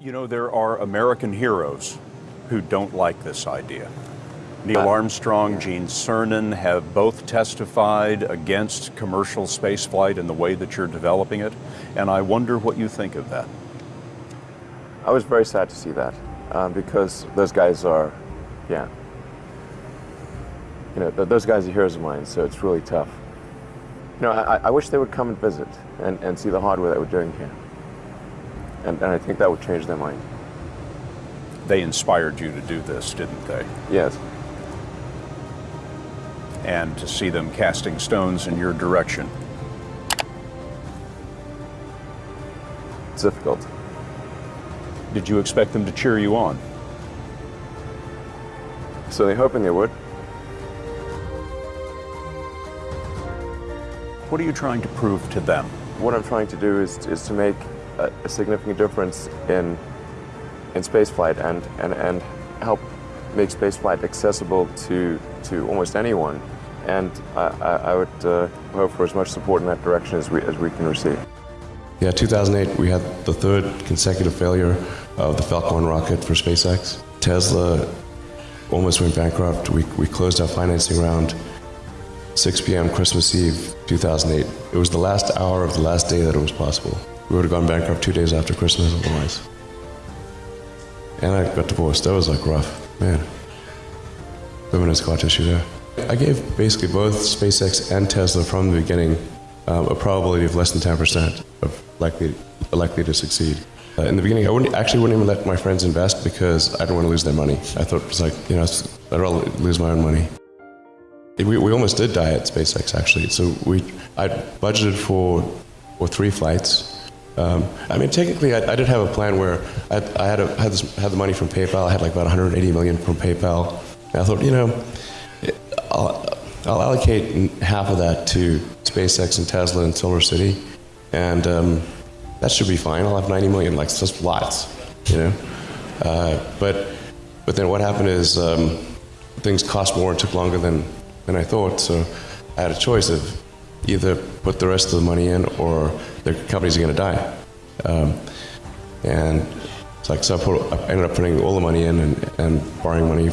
You know, there are American heroes who don't like this idea. Neil Armstrong, Gene Cernan have both testified against commercial spaceflight in the way that you're developing it, and I wonder what you think of that. I was very sad to see that um, because those guys are, yeah, you know, those guys are heroes of mine, so it's really tough. You know, I, I wish they would come and visit and, and see the hardware that we're doing here. And, and I think that would change their mind. They inspired you to do this, didn't they? Yes. And to see them casting stones in your direction. It's difficult. Did you expect them to cheer you on? So they're hoping they would. What are you trying to prove to them? What I'm trying to do is, is to make a, a significant difference in, in spaceflight and, and, and help make spaceflight accessible to, to almost anyone. And I, I, would uh, hope for as much support in that direction as we, as we can receive. Yeah, 2008, we had the third consecutive failure of the Falcon 1 rocket for SpaceX. Tesla almost went bankrupt. We, we closed our financing round 6 p.m. Christmas Eve, 2008. It was the last hour of the last day that it was possible. We would have gone bankrupt two days after Christmas otherwise. And I got divorced. That was like rough. Man. Women has scar tissue there. I gave basically both SpaceX and Tesla from the beginning um, a probability of less than 10% of likely, likely to succeed. Uh, in the beginning, I wouldn't, actually wouldn't even let my friends invest because I didn't want to lose their money. I thought it was like, you know, I'd rather lose my own money. We, we almost did die at SpaceX actually. So we, I budgeted for, for three flights. Um, I mean, technically, I, I, did have a plan where I, I had, a, had, this, had the money from PayPal. I had like about 180 million from PayPal. And I thought, you know, I'll, I'll allocate half of that to SpaceX and Tesla and Solar City, and um, that should be fine. I'll have 90 million, like just lots, you know. Uh, but but then what happened is um, things cost more and took longer than than I thought. So I had a choice of either put the rest of the money in or the companies are going to die. Um, and it's like so I, put, I, ended up putting all the money in and, and borrowing money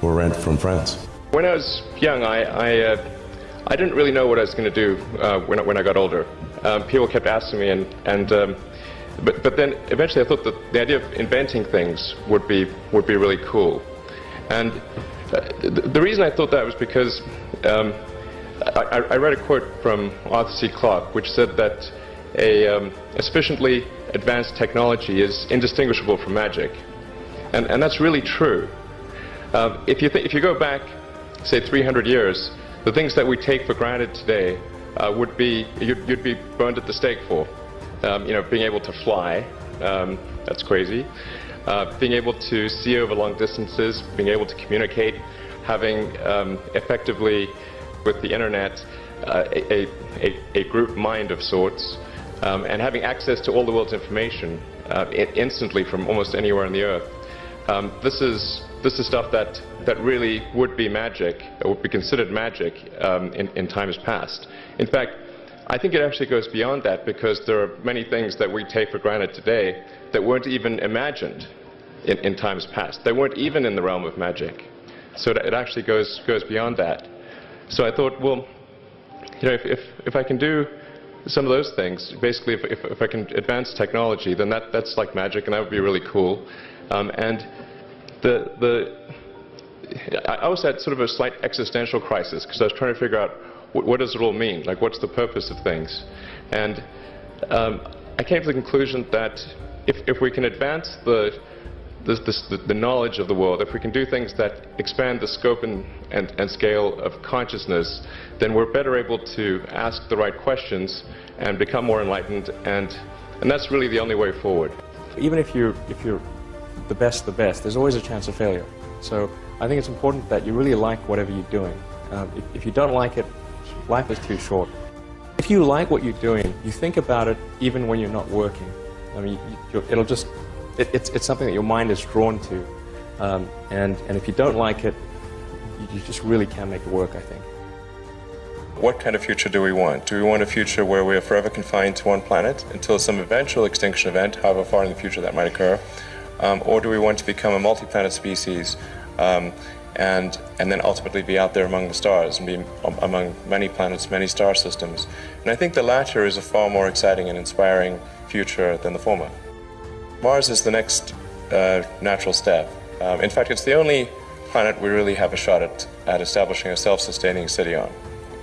for rent from friends. When I was young, I I, uh, I didn't really know what I was going to do uh, when when I got older. Um, people kept asking me, and and um, but but then eventually I thought that the idea of inventing things would be would be really cool, and the reason I thought that was because um, I, I, read a quote from Arthur C. Clarke which said that a, um, sufficiently advanced technology is indistinguishable from magic. And, and that's really true. Uh, if, you if you go back, say, 300 years, the things that we take for granted today uh, would be, you'd, you'd, be burned at the stake for. Um, you know, being able to fly, um, that's crazy uh, being able to see over long distances, being able to communicate, having um, effectively with the internet uh, a, a, a, group mind of sorts, um, and having access to all the world's information uh, instantly from almost anywhere on the earth. Um, this is this is stuff that that really would be magic, would be considered magic um, in, in times past. In fact, I think it actually goes beyond that because there are many things that we take for granted today that weren't even imagined in, in times past. They weren't even in the realm of magic. So it actually goes, goes beyond that. So I thought, well, you know, if, if, if I can do some of those things, basically if, if, if I can advance technology, then that, that's like magic and that would be really cool. Um, and the, the, I also had sort of a slight existential crisis because I was trying to figure out what, what, does it all mean? Like, what's the purpose of things? And um, I came to the conclusion that if, if we can advance the, the, the, the, knowledge of the world, if we can do things that expand the scope and, and, and scale of consciousness, then we're better able to ask the right questions and become more enlightened, and, and that's really the only way forward. Even if you're, if you're the best the best, there's always a chance of failure. So I think it's important that you really like whatever you're doing. Um, if, if you don't like it, life is too short. If you like what you're doing, you think about it even when you're not working. I mean, you, it'll just, it, it's, it's something that your mind is drawn to. Um, and, and if you don't like it, you, you just really can't make it work, I think. what kind of future do we want? Do we want a future where we are forever confined to one planet until some eventual extinction event, however far in the future that might occur? Um, or do we want to become a multi-planet species um, and, and then ultimately be out there among the stars and be among many planets, many star systems? And I think the latter is a far more exciting and inspiring future than the former. Mars is the next uh, natural step. Um, in fact, it's the only planet we really have a shot at, at establishing a self-sustaining city on.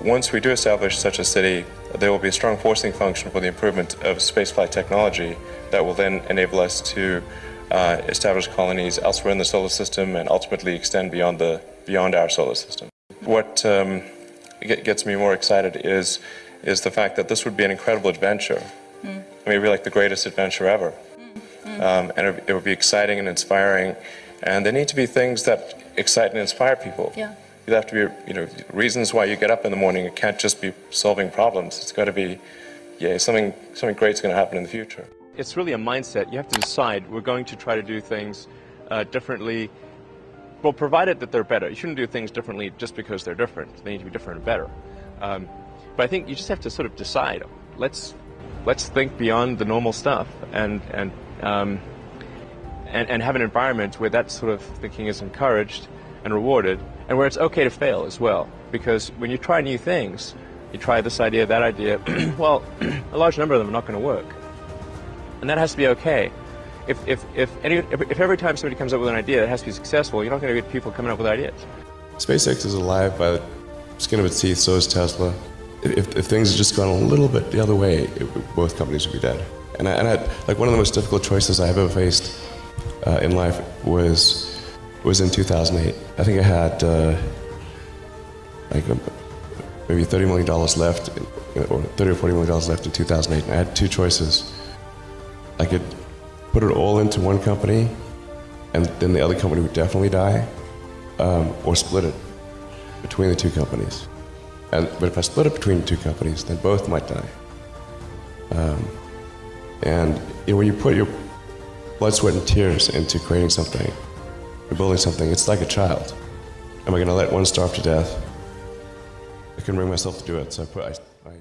Once we do establish such a city, there will be a strong forcing function for the improvement of spaceflight technology that will then enable us to uh, establish colonies elsewhere in the solar system and ultimately extend beyond, the, beyond our solar system. What um, gets me more excited is, is the fact that this would be an incredible adventure. Mm. I mean, it would be like the greatest adventure ever. Um, and it, it would be exciting and inspiring. And there need to be things that excite and inspire people. Yeah. You have to be, you know, reasons why you get up in the morning. It can't just be solving problems. It's got to be, yeah, something, something great's going to happen in the future. It's really a mindset. You have to decide we're going to try to do things uh, differently. Well, provided that they're better. You shouldn't do things differently just because they're different. They need to be different and better. Um, but I think you just have to sort of decide. Let's let's think beyond the normal stuff and and um, and, and have an environment where that sort of thinking is encouraged and rewarded, and where it's okay to fail as well. Because when you try new things, you try this idea, that idea, well, a large number of them are not going to work. And that has to be okay. If, if, if, any, if, if every time somebody comes up with an idea that has to be successful, you're not going to get people coming up with ideas. SpaceX is alive by the skin of its teeth, so is Tesla. If, if things had just gone a little bit the other way, it, both companies would be dead. And I, and I, like one of the most difficult choices I've ever faced uh, in life was was in 2008. I think I had uh, like um, maybe 30 million dollars left, or 30 or 40 million dollars left in 2008. And I had two choices. I could put it all into one company, and then the other company would definitely die, um, or split it between the two companies. And, but if I split it between two companies, then both might die. Um, and you know, when you put your blood, sweat, and tears into creating something, or building something, it's like a child. Am I going to let one starve to death? I couldn't bring myself to do it, so I put. I, I